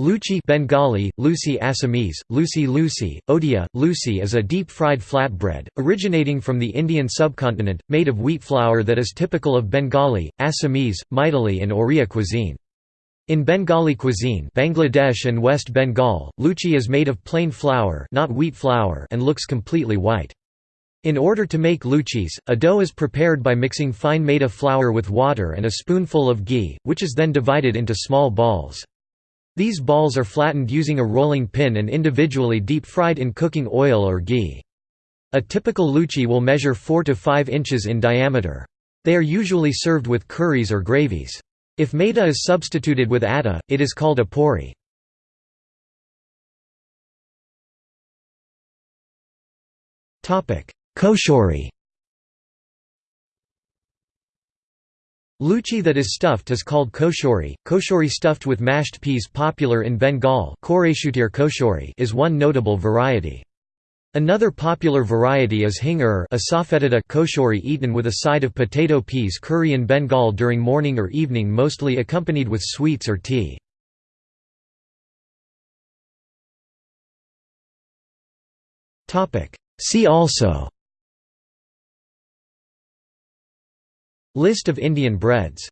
Luchi Bengali, Luchi Assamese, Luchi Luchi, Odia, Luchi is a deep-fried flatbread, originating from the Indian subcontinent, made of wheat flour that is typical of Bengali, Assamese, Maithili and Oriya cuisine. In Bengali cuisine Bangladesh and West Bengal, luchi is made of plain flour, not wheat flour and looks completely white. In order to make luchis, a dough is prepared by mixing fine maida flour with water and a spoonful of ghee, which is then divided into small balls. These balls are flattened using a rolling pin and individually deep-fried in cooking oil or ghee. A typical luchi will measure 4 to 5 inches in diameter. They are usually served with curries or gravies. If maida is substituted with atta, it is called a puri. Kochuri Luchi that is stuffed is called kochuri. Kochuri stuffed with mashed peas popular in Bengal is one notable variety. Another popular variety is hingur a kochuri eaten with a side of potato peas curry in Bengal during morning or evening mostly accompanied with sweets or tea. See also List of Indian breads